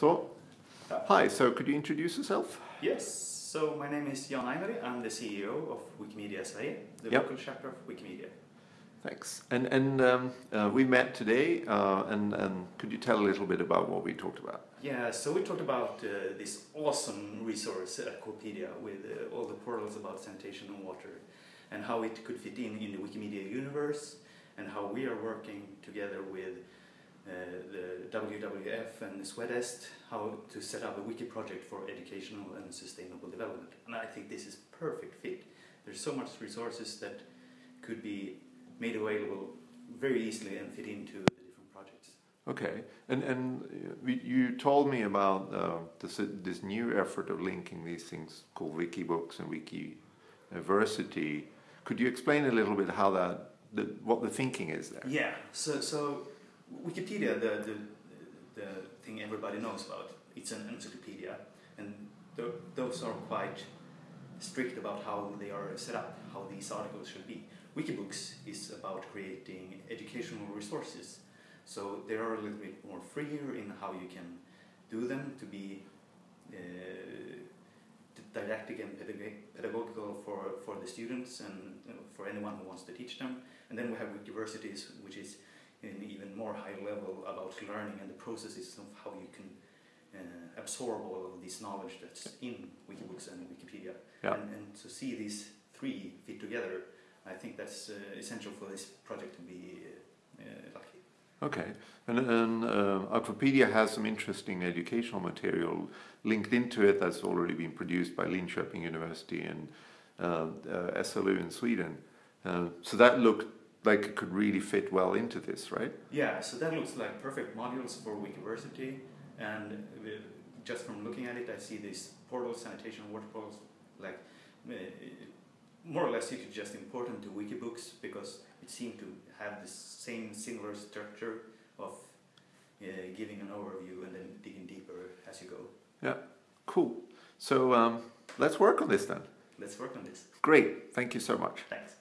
So, hi, so could you introduce yourself? Yes, so my name is Jan Ainali, I'm the CEO of Wikimedia Sverige, the Yep. local chapter of Wikimedia. Thanks. And, and um, uh, we met today, uh, and, and could you tell a little bit about what we talked about? Yeah, so we talked about uh, this awesome resource at Wikipedia with uh, all the portals about sanitation and water and how it could fit in in the Wikimedia universe and how we are working together with uh, the WWF and the SWEDESD how to set up a wiki project for educational and sustainable development. And I think this is perfect fit. There's so much resources that could be made available very easily and fit into the different projects. Okay, and and uh, you told me about uh, this this new effort of linking these things called Wikibooks and Wikiversity. Could you explain a little bit how that, the, what the thinking is there? Yeah, so so Wikipedia, the the, the thing everybody knows about, it's an encyclopedia, and th- those are quite strict about how they are set up, how these articles should be. Wikibooks is about creating educational resources, so they are a little bit more freer in how you can do them to be uh, didactic and pedag- pedagogical for, for the students and for anyone who wants to teach them. And then we have Wikiversities, which is more high level about learning and the processes of how you can uh, absorb all of this knowledge that's in Wikibooks and Wikipedia. Yeah. And, and to see these three fit together, I think that's uh, essential for this project to be uh, uh, lucky. Okay, and, and uh, Akvopedia has some interesting educational material linked into it that's already been produced by Linköping University and uh, uh, SLU in Sweden. So that looked like it could really fit well into this, right? Yeah, so that looks like perfect modules for Wikiversity, and just from looking at it, I see these portals, sanitation water portals, like uh, more or less you could just import them to Wikibooks because it seemed to have the same similar structure of uh, giving an overview and then digging deeper as you go. Yeah, cool. So um, let's work on this then. Let's work on this. Great, thank you so much. Thanks.